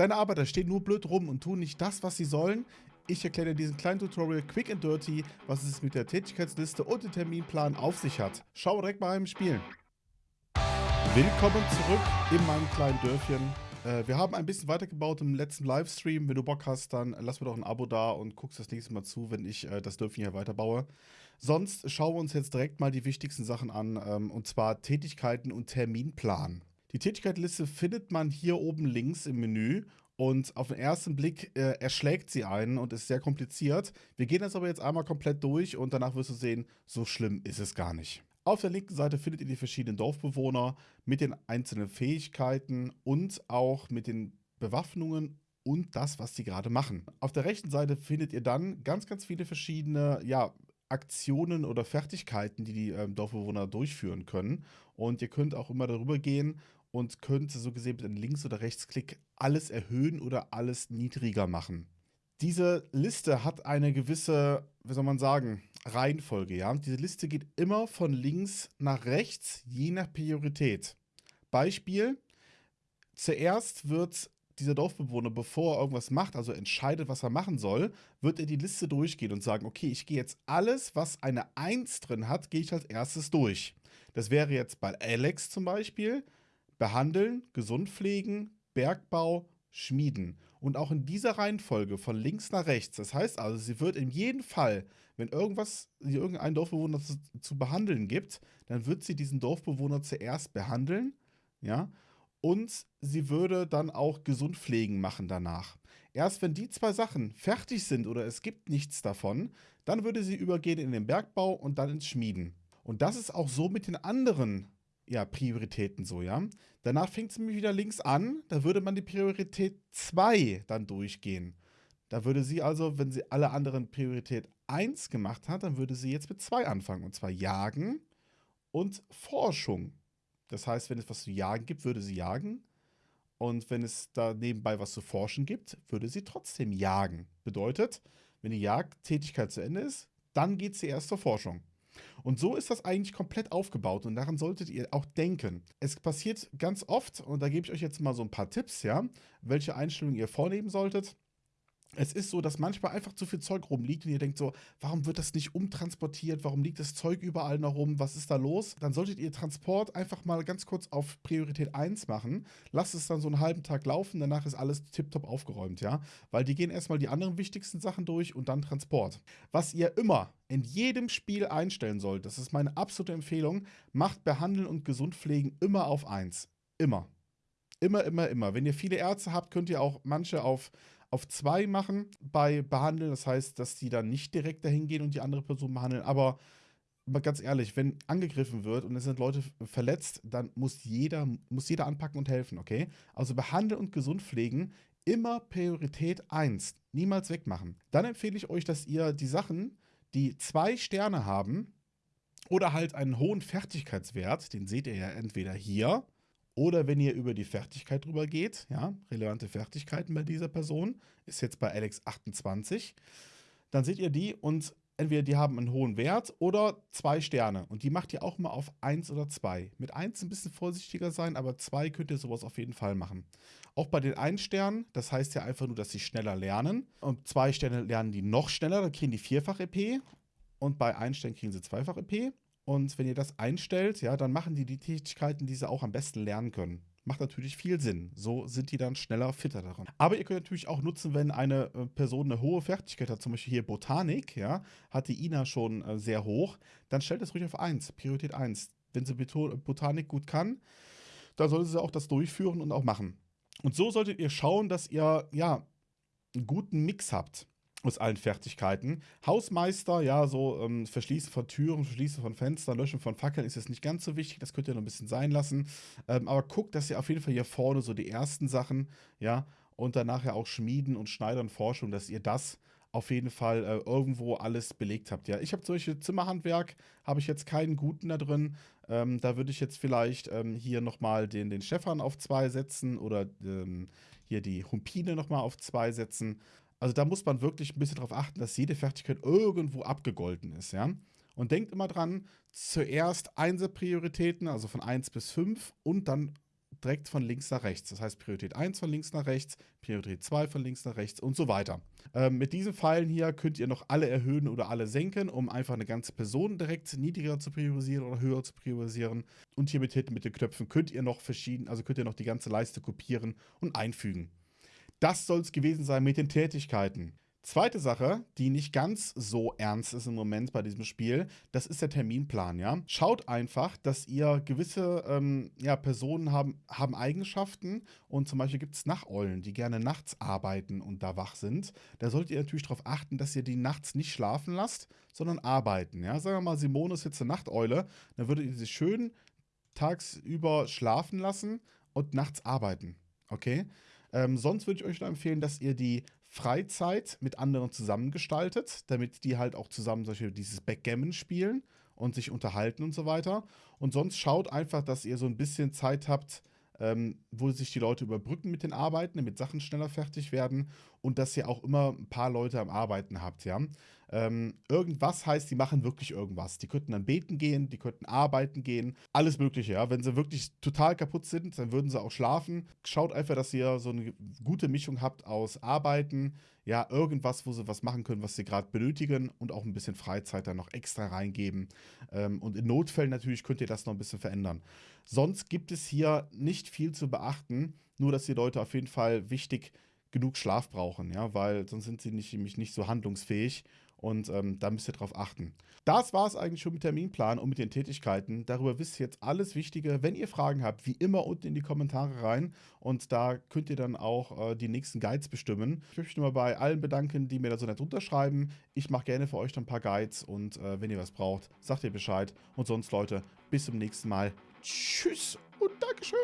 Deine Arbeiter stehen nur blöd rum und tun nicht das, was sie sollen. Ich erkläre dir in diesem kleinen Tutorial quick and dirty, was es mit der Tätigkeitsliste und dem Terminplan auf sich hat. Schau direkt mal im Spiel. Willkommen zurück in meinem kleinen Dörfchen. Äh, wir haben ein bisschen weitergebaut im letzten Livestream. Wenn du Bock hast, dann lass mir doch ein Abo da und guckst das nächste Mal zu, wenn ich äh, das Dörfchen hier weiterbaue. Sonst schauen wir uns jetzt direkt mal die wichtigsten Sachen an, ähm, und zwar Tätigkeiten und Terminplan. Die Tätigkeitenliste findet man hier oben links im Menü und auf den ersten Blick äh, erschlägt sie einen und ist sehr kompliziert. Wir gehen das aber jetzt einmal komplett durch und danach wirst du sehen, so schlimm ist es gar nicht. Auf der linken Seite findet ihr die verschiedenen Dorfbewohner mit den einzelnen Fähigkeiten und auch mit den Bewaffnungen und das, was sie gerade machen. Auf der rechten Seite findet ihr dann ganz, ganz viele verschiedene ja, Aktionen oder Fertigkeiten, die die ähm, Dorfbewohner durchführen können. Und ihr könnt auch immer darüber gehen und könnt so gesehen mit einem Links- oder Rechtsklick alles erhöhen oder alles niedriger machen. Diese Liste hat eine gewisse, wie soll man sagen, Reihenfolge. Ja? Diese Liste geht immer von links nach rechts, je nach Priorität. Beispiel, zuerst wird dieser Dorfbewohner, bevor er irgendwas macht, also entscheidet, was er machen soll, wird er die Liste durchgehen und sagen, okay, ich gehe jetzt alles, was eine 1 drin hat, gehe ich als erstes durch. Das wäre jetzt bei Alex zum Beispiel, behandeln, gesund pflegen, Bergbau, schmieden. Und auch in dieser Reihenfolge von links nach rechts. Das heißt also, sie wird in jedem Fall, wenn irgendwas, irgendeinen Dorfbewohner zu, zu behandeln gibt, dann wird sie diesen Dorfbewohner zuerst behandeln, ja, und sie würde dann auch gesund pflegen machen danach. Erst wenn die zwei Sachen fertig sind oder es gibt nichts davon, dann würde sie übergehen in den Bergbau und dann ins Schmieden. Und das ist auch so mit den anderen ja, Prioritäten so, ja. Danach fängt es nämlich wieder links an, da würde man die Priorität 2 dann durchgehen. Da würde sie also, wenn sie alle anderen Priorität 1 gemacht hat, dann würde sie jetzt mit 2 anfangen. Und zwar Jagen und Forschung. Das heißt, wenn es was zu jagen gibt, würde sie jagen. Und wenn es da nebenbei was zu forschen gibt, würde sie trotzdem jagen. Bedeutet, wenn die Jagdtätigkeit zu Ende ist, dann geht sie erst zur Forschung. Und so ist das eigentlich komplett aufgebaut und daran solltet ihr auch denken. Es passiert ganz oft, und da gebe ich euch jetzt mal so ein paar Tipps, ja, welche Einstellungen ihr vornehmen solltet es ist so, dass manchmal einfach zu viel Zeug rumliegt und ihr denkt so, warum wird das nicht umtransportiert? Warum liegt das Zeug überall noch rum? Was ist da los? Dann solltet ihr Transport einfach mal ganz kurz auf Priorität 1 machen. Lasst es dann so einen halben Tag laufen, danach ist alles tiptop aufgeräumt, ja? Weil die gehen erstmal die anderen wichtigsten Sachen durch und dann Transport. Was ihr immer in jedem Spiel einstellen sollt, das ist meine absolute Empfehlung, macht Behandeln und Gesundpflegen immer auf 1. Immer. Immer, immer, immer. Wenn ihr viele Ärzte habt, könnt ihr auch manche auf auf zwei machen bei Behandeln. Das heißt, dass die dann nicht direkt dahin gehen und die andere Person behandeln. Aber mal ganz ehrlich, wenn angegriffen wird und es sind Leute verletzt, dann muss jeder, muss jeder anpacken und helfen, okay? Also behandeln und gesund pflegen immer Priorität 1. Niemals wegmachen. Dann empfehle ich euch, dass ihr die Sachen, die zwei Sterne haben oder halt einen hohen Fertigkeitswert, den seht ihr ja entweder hier oder wenn ihr über die Fertigkeit drüber geht, ja, relevante Fertigkeiten bei dieser Person, ist jetzt bei Alex 28, dann seht ihr die und entweder die haben einen hohen Wert oder zwei Sterne. Und die macht ihr auch mal auf 1 oder 2. Mit 1 ein bisschen vorsichtiger sein, aber 2 könnt ihr sowas auf jeden Fall machen. Auch bei den 1 Sternen, das heißt ja einfach nur, dass sie schneller lernen. Und 2 Sterne lernen die noch schneller, dann kriegen die vierfach EP. Und bei 1 Stern kriegen sie zweifach EP. Und wenn ihr das einstellt, ja, dann machen die die Tätigkeiten, die sie auch am besten lernen können. Macht natürlich viel Sinn. So sind die dann schneller, fitter daran. Aber ihr könnt natürlich auch nutzen, wenn eine äh, Person eine hohe Fertigkeit hat, zum Beispiel hier Botanik, ja, hat die Ina schon äh, sehr hoch, dann stellt es ruhig auf 1, Priorität 1. Wenn sie Botanik gut kann, dann sollte sie auch das durchführen und auch machen. Und so solltet ihr schauen, dass ihr, ja, einen guten Mix habt aus allen Fertigkeiten. Hausmeister, ja, so ähm, Verschließen von Türen, Verschließen von Fenstern, Löschen von Fackeln ist jetzt nicht ganz so wichtig, das könnt ihr noch ein bisschen sein lassen. Ähm, aber guckt, dass ihr auf jeden Fall hier vorne so die ersten Sachen, ja, und dann nachher auch Schmieden und Schneidern, Forschung, dass ihr das auf jeden Fall äh, irgendwo alles belegt habt. Ja, ich habe solche Zimmerhandwerk, habe ich jetzt keinen guten da drin. Ähm, da würde ich jetzt vielleicht ähm, hier nochmal den, den Stefan auf zwei setzen oder ähm, hier die Humpine nochmal auf zwei setzen. Also da muss man wirklich ein bisschen darauf achten, dass jede Fertigkeit irgendwo abgegolten ist, ja. Und denkt immer dran, zuerst Einser-Prioritäten, also von 1 bis 5 und dann direkt von links nach rechts. Das heißt Priorität 1 von links nach rechts, Priorität 2 von links nach rechts und so weiter. Ähm, mit diesen Pfeilen hier könnt ihr noch alle erhöhen oder alle senken, um einfach eine ganze Person direkt niedriger zu priorisieren oder höher zu priorisieren. Und hier mit mit den Knöpfen könnt ihr noch verschieden, also könnt ihr noch die ganze Leiste kopieren und einfügen. Das soll es gewesen sein mit den Tätigkeiten. Zweite Sache, die nicht ganz so ernst ist im Moment bei diesem Spiel, das ist der Terminplan, ja. Schaut einfach, dass ihr gewisse ähm, ja, Personen haben, haben Eigenschaften und zum Beispiel gibt es Nachteulen, die gerne nachts arbeiten und da wach sind. Da solltet ihr natürlich darauf achten, dass ihr die nachts nicht schlafen lasst, sondern arbeiten, ja. Sagen wir mal, Simone ist jetzt eine Nachteule, dann würdet ihr sie schön tagsüber schlafen lassen und nachts arbeiten, okay? Ähm, sonst würde ich euch nur empfehlen, dass ihr die Freizeit mit anderen zusammengestaltet, damit die halt auch zusammen solche dieses Backgammon spielen und sich unterhalten und so weiter. Und sonst schaut einfach, dass ihr so ein bisschen Zeit habt, ähm, wo sich die Leute überbrücken mit den Arbeiten, damit Sachen schneller fertig werden und dass ihr auch immer ein paar Leute am Arbeiten habt, ja. Ähm, irgendwas heißt, die machen wirklich irgendwas. Die könnten dann beten gehen, die könnten arbeiten gehen, alles mögliche, ja. Wenn sie wirklich total kaputt sind, dann würden sie auch schlafen. Schaut einfach, dass ihr so eine gute Mischung habt aus Arbeiten, ja, irgendwas, wo sie was machen können, was sie gerade benötigen und auch ein bisschen Freizeit dann noch extra reingeben. Ähm, und in Notfällen natürlich könnt ihr das noch ein bisschen verändern. Sonst gibt es hier nicht viel zu beachten, nur dass die Leute auf jeden Fall wichtig genug Schlaf brauchen, ja, weil sonst sind sie nämlich nicht so handlungsfähig und ähm, da müsst ihr drauf achten. Das war es eigentlich schon mit Terminplan und mit den Tätigkeiten. Darüber wisst ihr jetzt alles Wichtige. Wenn ihr Fragen habt, wie immer unten in die Kommentare rein und da könnt ihr dann auch äh, die nächsten Guides bestimmen. Ich möchte mal bei allen bedanken, die mir da so nett unterschreiben. Ich mache gerne für euch dann ein paar Guides und äh, wenn ihr was braucht, sagt ihr Bescheid. Und sonst, Leute, bis zum nächsten Mal. Tschüss und Dankeschön.